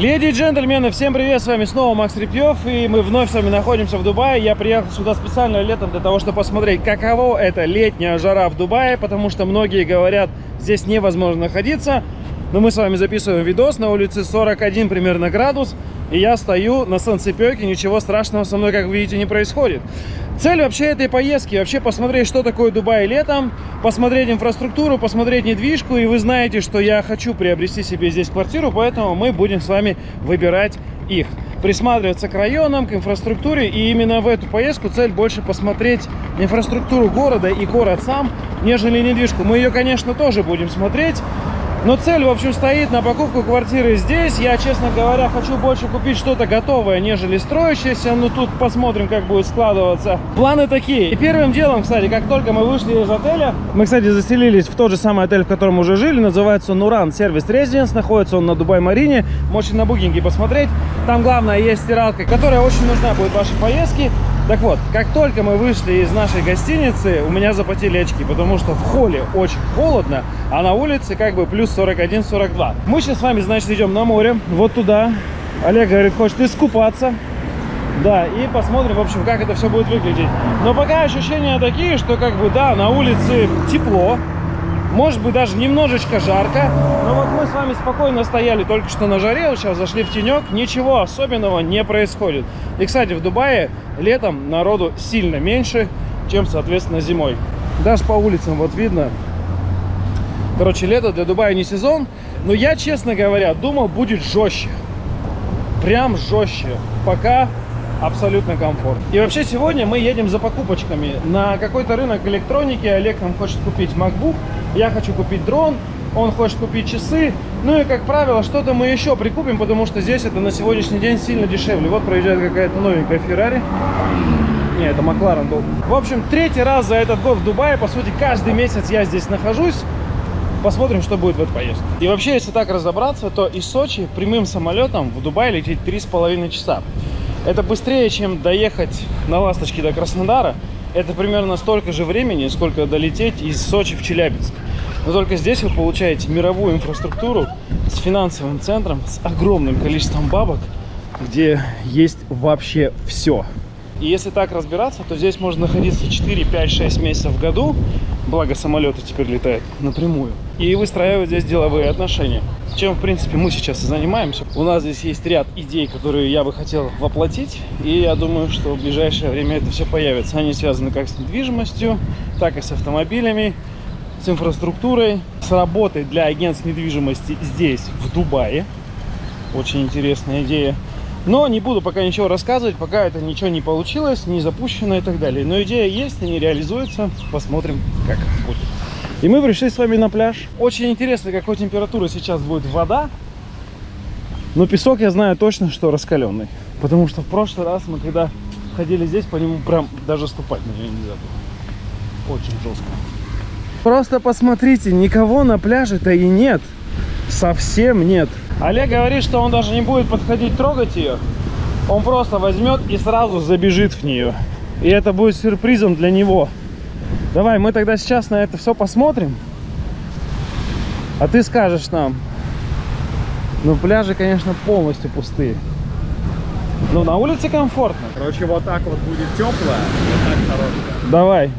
Леди и джентльмены, всем привет, с вами снова Макс Репьев, и мы вновь с вами находимся в Дубае. Я приехал сюда специально летом для того, чтобы посмотреть, каково это летняя жара в Дубае, потому что многие говорят, здесь невозможно находиться. Но мы с вами записываем видос, на улице 41 примерно градус, и я стою на солнцепеке, ничего страшного со мной, как видите, не происходит. Цель вообще этой поездки, вообще посмотреть, что такое Дубай летом, посмотреть инфраструктуру, посмотреть недвижку. И вы знаете, что я хочу приобрести себе здесь квартиру, поэтому мы будем с вами выбирать их. Присматриваться к районам, к инфраструктуре. И именно в эту поездку цель больше посмотреть инфраструктуру города и город сам, нежели недвижку. Мы ее, конечно, тоже будем смотреть. Но цель, в общем, стоит на покупку квартиры здесь. Я, честно говоря, хочу больше купить что-то готовое, нежели строящееся. Но тут посмотрим, как будет складываться. Планы такие. И первым делом, кстати, как только мы вышли из отеля, мы, кстати, заселились в тот же самый отель, в котором уже жили. Называется Нуран Сервис Резиденс. Находится он на Дубай-Марине. Можете на букинге посмотреть. Там, главное, есть стиралка, которая очень нужна будет в вашей поездке. Так вот, как только мы вышли из нашей гостиницы, у меня запотели очки, потому что в холле очень холодно, а на улице как бы плюс 41-42. Мы сейчас с вами, значит, идем на море, вот туда. Олег говорит, хочет искупаться. Да, и посмотрим, в общем, как это все будет выглядеть. Но пока ощущения такие, что как бы, да, на улице тепло, может быть, даже немножечко жарко. Но вот мы с вами спокойно стояли только что на жаре. Вот сейчас зашли в тенек. Ничего особенного не происходит. И, кстати, в Дубае летом народу сильно меньше, чем, соответственно, зимой. Даже по улицам вот видно. Короче, лето для Дубая не сезон. Но я, честно говоря, думал, будет жестче. Прям жестче. Пока абсолютно комфорт. И вообще сегодня мы едем за покупочками на какой-то рынок электроники. Олег нам хочет купить MacBook, я хочу купить дрон, он хочет купить часы. Ну и, как правило, что-то мы еще прикупим, потому что здесь это на сегодняшний день сильно дешевле. Вот проезжает какая-то новенькая Феррари. Не, это Макларен был. В общем, третий раз за этот год в Дубае. По сути, каждый месяц я здесь нахожусь. Посмотрим, что будет в этой поездке. И вообще, если так разобраться, то из Сочи прямым самолетом в Дубай лететь 3,5 часа. Это быстрее, чем доехать на ласточке до Краснодара. Это примерно столько же времени, сколько долететь из Сочи в Челябинск. Но только здесь вы получаете мировую инфраструктуру с финансовым центром, с огромным количеством бабок, где есть вообще все. И если так разбираться, то здесь можно находиться 4, 5, 6 месяцев в году, благо самолеты теперь летают напрямую, и выстраивать здесь деловые отношения. Чем, в принципе, мы сейчас и занимаемся. У нас здесь есть ряд идей, которые я бы хотел воплотить, и я думаю, что в ближайшее время это все появится. Они связаны как с недвижимостью, так и с автомобилями, с инфраструктурой, с работой для агентств недвижимости здесь, в Дубае. Очень интересная идея. Но не буду пока ничего рассказывать, пока это ничего не получилось, не запущено и так далее. Но идея есть, и не реализуется. Посмотрим, как будет. И мы пришли с вами на пляж. Очень интересно, какой температуры сейчас будет вода. Но песок я знаю точно, что раскаленный. Потому что в прошлый раз мы, когда ходили здесь, по нему прям даже ступать на нее нельзя было. Очень жестко. Просто посмотрите, никого на пляже-то и нет. Совсем нет. Олег говорит, что он даже не будет подходить трогать ее. Он просто возьмет и сразу забежит в нее. И это будет сюрпризом для него. Давай, мы тогда сейчас на это все посмотрим. А ты скажешь нам. Ну, пляжи, конечно, полностью пустые. Но на улице комфортно. Короче, вот так вот будет теплое, вот так хорошее. Давай.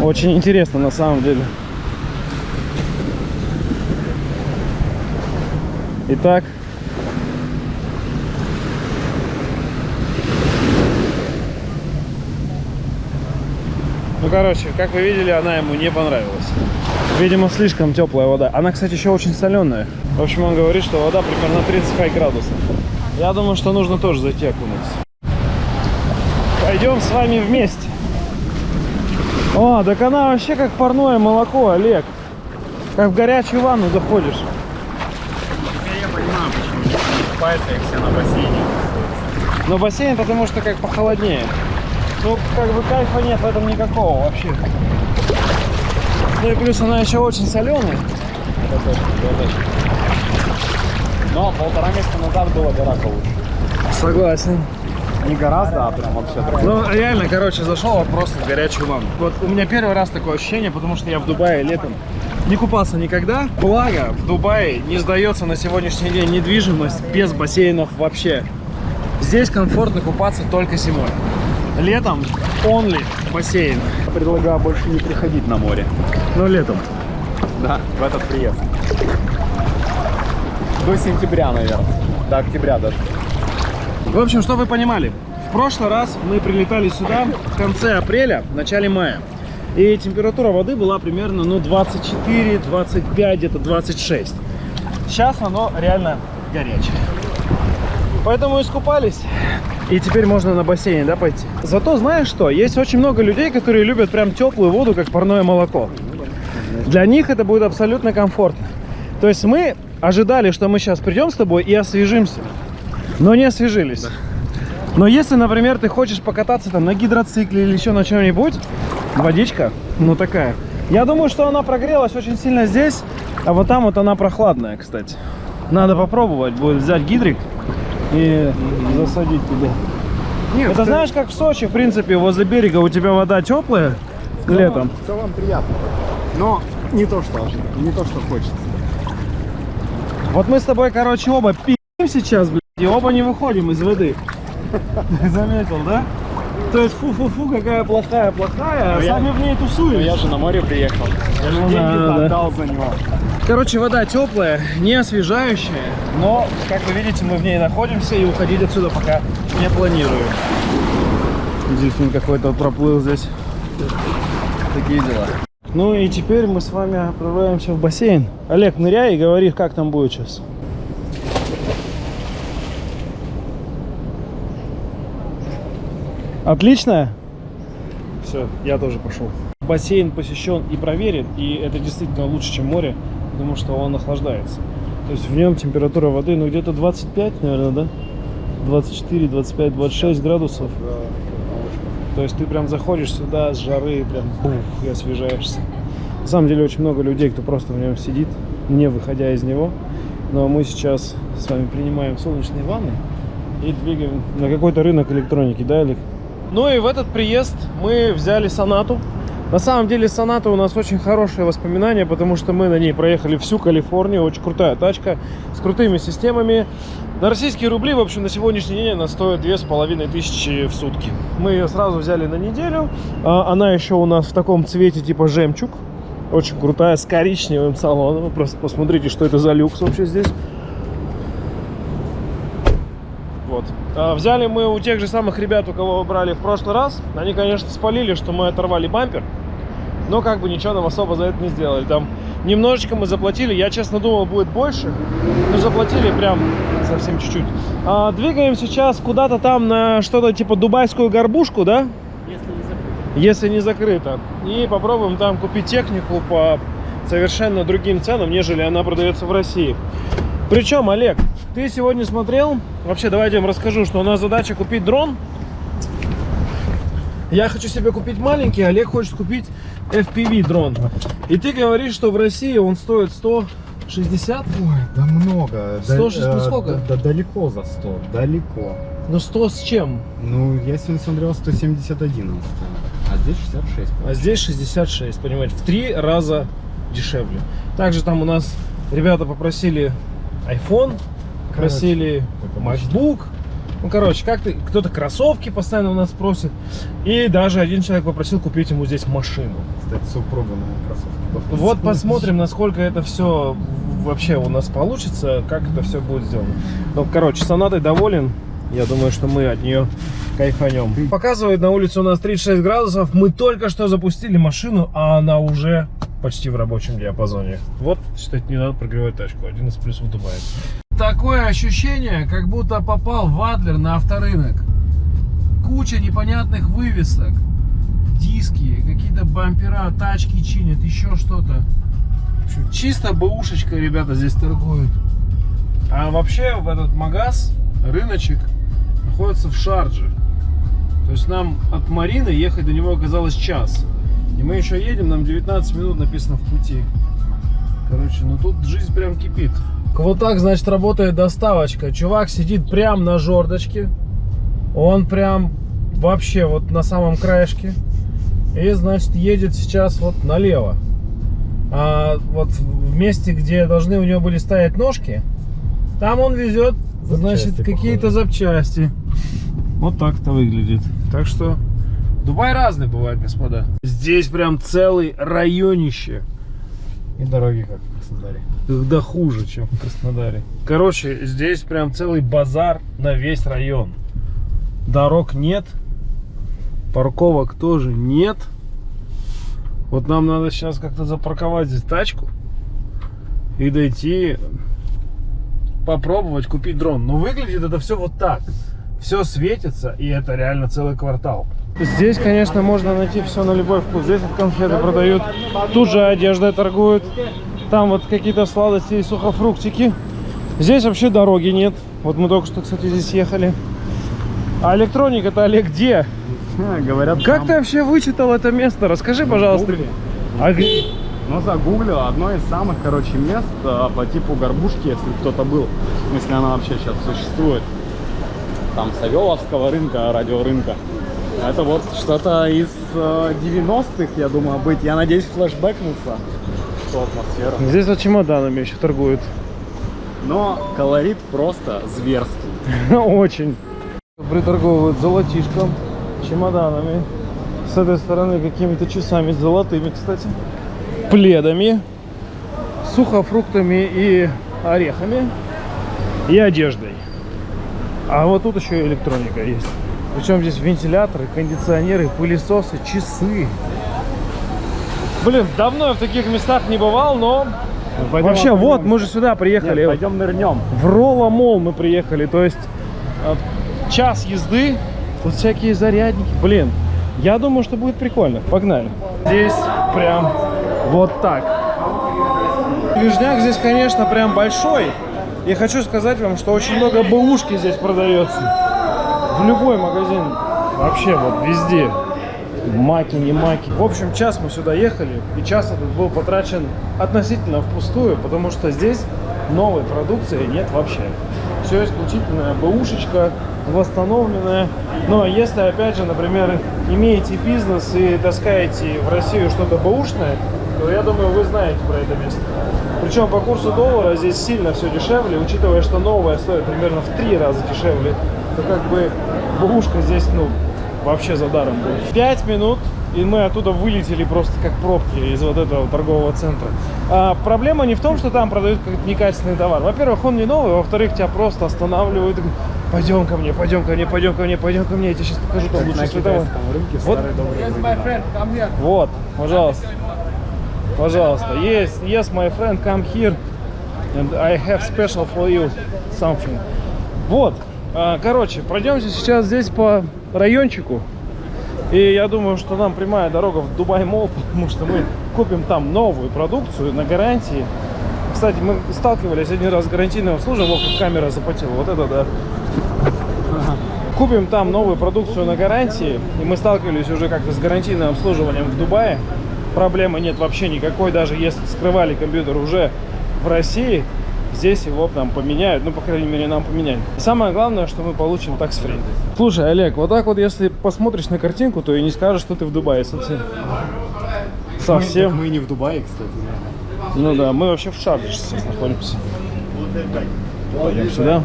Очень интересно на самом деле. Итак. Ну, короче, как вы видели, она ему не понравилась. Видимо, слишком теплая вода. Она, кстати, еще очень соленая. В общем, он говорит, что вода примерно 35 градусов. Я думаю, что нужно тоже зайти окунуться. Пойдем с вами вместе. О, так она вообще как парное молоко, Олег. Как в горячую ванну заходишь. Теперь я понимаю, почему не купаются их все на бассейне. Но бассейн, потому что как похолоднее. Ну, как бы кайфа нет в этом никакого вообще. Ну и плюс она еще очень соленая. Это точно, это точно. Но полтора месяца назад было гораздо лучше. Согласен. Не гораздо, а прям вообще. Ну, реально, короче, зашел вот просто в горячую ванну. Вот у меня первый раз такое ощущение, потому что я в Дубае летом не купался никогда. Благо, в Дубае не сдается на сегодняшний день недвижимость без бассейнов вообще. Здесь комфортно купаться только зимой. Летом only бассейн. Предлагаю больше не приходить на море. Но летом. Да, в этот приезд. До сентября, наверное. До октября даже. В общем, что вы понимали, в прошлый раз мы прилетали сюда в конце апреля, в начале мая. И температура воды была примерно ну, 24, 25, где-то 26. Сейчас оно реально горячее. Поэтому искупались. И теперь можно на бассейн, да, пойти. Зато знаешь что? Есть очень много людей, которые любят прям теплую воду, как парное молоко. Для них это будет абсолютно комфортно. То есть мы ожидали, что мы сейчас придем с тобой и освежимся. Но не освежились. Но если, например, ты хочешь покататься там на гидроцикле или еще на чем-нибудь, водичка, ну такая. Я думаю, что она прогрелась очень сильно здесь, а вот там вот она прохладная, кстати. Надо попробовать, будет взять гидрик и засадить туда. Нет, Это знаешь, как в Сочи, в принципе, возле берега у тебя вода теплая летом. В целом приятно. Но не то, что, не то, что хочется. Вот мы с тобой, короче, оба пи***м сейчас, блядь, и оба не выходим из воды. Заметил, да? То есть фу-фу-фу, какая плохая-плохая, а Ну, я- сами в ней Но тусуем. я же на море приехал. Я же Ну деньги да, да. отдал за него. Короче, вода теплая, не освежающая, но, как вы видите, мы в ней находимся и уходить отсюда пока не планирую. Дельфин какой-то проплыл здесь. Такие дела. Ну и теперь мы с вами отправляемся в бассейн. Олег, ныряй и говори, как там будет сейчас. Отлично? Все, я тоже пошел. Бассейн посещен и проверен, и это действительно лучше, чем море, потому что он охлаждается. То есть в нем температура воды, ну где-то 25, наверное, да? 24, 25, 26 градусов. То есть ты прям заходишь сюда с жары, прям бух, и освежаешься. На самом деле очень много людей, кто просто в нем сидит, не выходя из него. Но мы сейчас с вами принимаем солнечные ванны и двигаем на какой-то рынок электроники, да, Олег? Ну и в этот приезд мы взяли Сонату. На самом деле Соната у нас очень хорошие воспоминания, потому что мы на ней проехали всю Калифорнию. Очень крутая тачка с крутыми системами. На российские рубли, в общем, на сегодняшний день она стоит две с половиной тысячи в сутки. Мы ее сразу взяли на неделю. А, Она еще у нас в таком цвете типа жемчуг. Очень крутая, с коричневым салоном. Просто посмотрите, что это за люкс вообще здесь. Вот. А, Взяли мы у тех же самых ребят, у кого брали в прошлый раз. Они, конечно, спалили, что мы оторвали бампер. Но как бы ничего нам особо за это не сделали. Там немножечко мы заплатили. Я, честно, думал, будет больше. Но заплатили прям совсем чуть-чуть. А, двигаем сейчас куда-то там на что-то типа дубайскую горбушку, да? Если не закрыто. И попробуем там купить технику по совершенно другим ценам, нежели она продается в России. Причем, Олег, ты сегодня смотрел? Вообще, давайте я вам расскажу, что у нас задача купить дрон. Я хочу себе купить маленький, Олег хочет купить FPV дрон. И ты говоришь, что в России он стоит 160? Ой, да много. 106, ну Да, сколько? Да, да далеко за 100, далеко. Ну 100 с чем? Ну, я сегодня смотрел 171 он стоит. А здесь 66. А здесь 66, понимаете, в три раза дешевле. Также там у нас ребята попросили iPhone, просили как обычно. MacBook. Ну, короче, как ты, кто-то кроссовки постоянно у нас просит. И даже один человек попросил купить ему здесь машину. Кстати, супруга на кроссовки. Вот посмотрим, насколько это все вообще у нас получится, как это все будет сделано. Ну, короче, Сонатой доволен. Я думаю, что мы от нее кайфанем. Показывает на улице у нас 36 градусов. Мы только что запустили машину, а она уже почти в рабочем диапазоне. Вот, считайте, не надо прогревать тачку. Один из плюсов Дубая. Такое ощущение, как будто попал в Адлер на авторынок. Куча непонятных вывесок. Диски, какие-то бампера, тачки чинят, еще что-то. Чисто бэушечка ребята здесь торгуют. А вообще в этот магаз, рыночек, находится в Шардже. То есть нам от Марины ехать до него оказалось час. И мы еще едем, нам 19 минут написано в пути. Короче, ну тут жизнь прям кипит. Вот так, значит, работает доставочка. Чувак сидит прям на жердочке. Он прям вообще вот на самом краешке. И, значит, едет сейчас вот налево. А вот в месте, где должны у него были стоять ножки, там он везет, значит, какие-то запчасти. Вот так это выглядит. Так что Дубай разный бывает, господа. Здесь прям целый районище. И дороги как в Краснодаре. Да хуже, чем в Краснодаре. Короче, здесь прям целый базар на весь район. Дорог нет, парковок тоже нет. Вот нам надо сейчас как-то запарковать здесь тачку и дойти попробовать купить дрон. Но выглядит это все вот так. Все светится, и это реально целый квартал. Здесь, конечно, можно найти все на любой вкус. Здесь вот конфеты продают, тут же одеждой торгуют. Там вот какие-то сладости и сухофруктики. Здесь вообще дороги нет. Вот мы только что, кстати, здесь ехали. А электроника-то, Олег, где? Говорят, Как там ты вообще вычитал это место? Расскажи, в пожалуйста. А Ну, загуглил одно из самых, короче, мест а, по типу горбушки, если кто-то был, если она вообще сейчас существует. Там Савеловского рынка, радиорынка. Это вот что-то из э, 90-х, я думаю, быть. Я надеюсь, флешбэкнуться в ту атмосферу. Здесь вот чемоданами еще торгуют. Но колорит просто зверский. Очень. Приторговывают золотишком, чемоданами. С этой стороны какими-то часами золотыми, кстати. Пледами, сухофруктами и орехами. И одеждой. А вот тут еще электроника есть. Причем здесь вентиляторы, кондиционеры, пылесосы, часы. Блин, давно я в таких местах не бывал, но... Пойдем Вообще, окунемся. вот, мы же сюда приехали. Нет, пойдем нырнем. В Ролла Мол мы приехали, то есть э, час езды, тут всякие зарядники. Блин, я думаю, что будет прикольно. Погнали. Здесь прям вот так. Движняк здесь, конечно, прям большой. И хочу сказать вам, что очень много бэушки здесь продается. В любой магазин. Вообще вот везде. Маки, не маки. В общем, час мы сюда ехали, и час этот был потрачен относительно впустую, потому что здесь новой продукции нет вообще. Все исключительно бэушечка, восстановленная. Но если, опять же, например, имеете бизнес и таскаете в Россию что-то бэушное, то я думаю, вы знаете про это место. Причем по курсу доллара здесь сильно все дешевле, учитывая, что новая стоит примерно в три раза дешевле, то как бы бэушка здесь, ну, вообще за даром будет. Пять минут, и мы оттуда вылетели просто как пробки из вот этого торгового центра. А проблема не в том, что там продают какой-то некачественный товар. Во-первых, он не новый, во-вторых, тебя просто останавливают. и говорят, Пойдем ко мне, пойдем ко мне, пойдем ко мне, пойдем ко мне. Я тебе сейчас покажу там лучше на световой. Вот. Вот, пожалуйста. Пожалуйста. Yes, yes, my friend, come here. And I have special for you something. Вот. А, Короче, пройдемся сейчас здесь по райончику. И я думаю, что нам прямая дорога в Дубай Мол, потому что мы купим там новую продукцию на гарантии. Кстати, мы сталкивались один раз с гарантийным обслуживанием, вот как камера запотела, вот это да. Купим там новую продукцию на гарантии, и мы сталкивались уже как-то с гарантийным обслуживанием в Дубае. Проблемы нет вообще никакой, даже если скрывали компьютер уже в России, здесь его нам поменяют, ну, по крайней мере, нам поменяют. Самое главное, что мы получим такс фри. Слушай, Олег, вот так вот, если посмотришь на картинку, то и не скажешь, что ты в Дубае совсем. Совсем. Мы не в Дубае, кстати. Ну да, мы вообще в Шарже сейчас находимся. Пойдем сюда.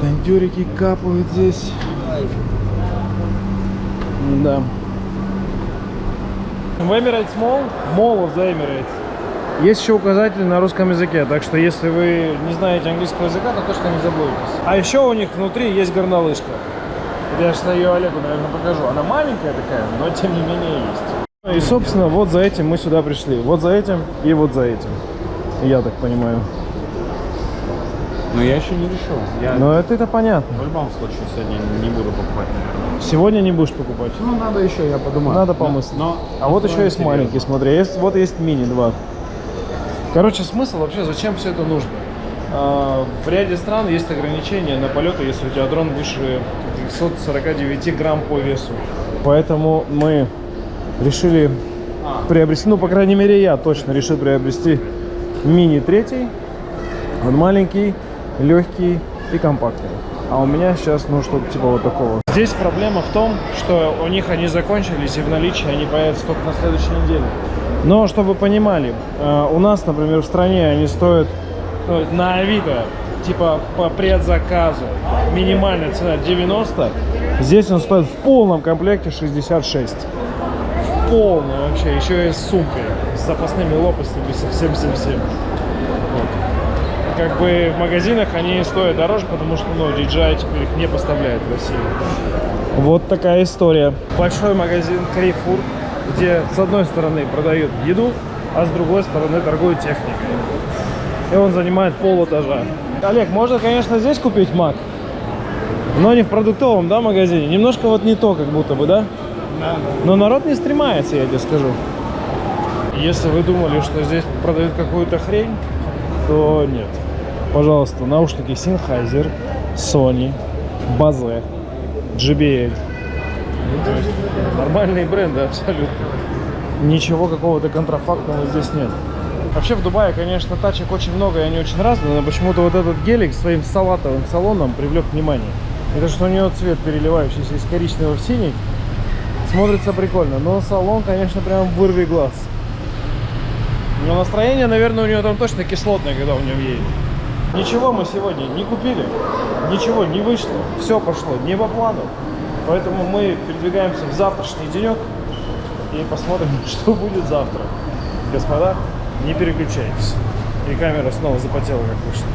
Кондюрики капают здесь. Да. В Emirates Mall, Mall of the Emirates. Есть еще указатель на русском языке, так что если вы не знаете английского языка, то точно не заблудитесь. А еще у них внутри есть горнолыжка. Я сейчас ее Олегу, наверное, покажу. Она маленькая такая, но тем не менее есть. И, собственно, вот за этим мы сюда пришли. Вот за этим и вот за этим. Я так понимаю. Но я еще не решил. Я Но это, это понятно. в любом случае сегодня не буду покупать, наверное. Сегодня не будешь покупать. Ну, надо еще, я подумаю. Надо помыслить. Но, А вот еще есть маленький, смотри. Есть, вот есть мини 2. Короче, смысл вообще, зачем все это нужно? А, В ряде стран есть ограничения на полеты, если у тебя дрон выше 249 грамм по весу. Поэтому мы решили приобрести, ну, по крайней мере, я точно решил приобрести мини третий. Он маленький, легкий и компактный. А у меня сейчас, ну, что-то типа вот такого. Здесь проблема в том, что у них они закончились, и в наличии они появятся только на следующей неделе. Но, чтобы вы понимали, э, у нас, например, в стране они стоят ну, на Авито, типа по предзаказу, минимальная цена 90, здесь он стоит в полном комплекте 66. В полном вообще, еще и с сумкой, с запасными лопастями, со всем всем всем. Вот. Как бы в магазинах они стоят дороже, потому что ну, DJI теперь их не поставляет в Россию. Вот такая история. Большой магазин Carrefour, где с одной стороны продают еду, а с другой стороны торгуют техникой. И он занимает пол этажа. Олег, можно, конечно, здесь купить Мак, но не в продуктовом, да, магазине. Немножко вот не то, как будто бы, да? Да. Но народ не стремается, я тебе скажу. Если вы думали, что здесь продают какую-то хрень, то нет. Пожалуйста, наушники Sennheiser, Sony, Bose, JBL. Ну, то есть нормальные бренды абсолютно. Ничего какого-то контрафактного здесь нет. Вообще в Дубае, конечно, тачек очень много, и они очень разные, но почему-то вот этот гелик своим салатовым салоном привлек внимание. Это что у него цвет переливающийся из коричневого в синий. Смотрится прикольно, но салон, конечно, прям вырви глаз. Но настроение, наверное, у него там точно кислотное, когда в нем едет. Ничего мы сегодня не купили, ничего не вышло, все пошло не по плану. Поэтому мы передвигаемся в завтрашний денек и посмотрим, что будет завтра. Господа, не переключайтесь. И камера снова запотела, как вышло.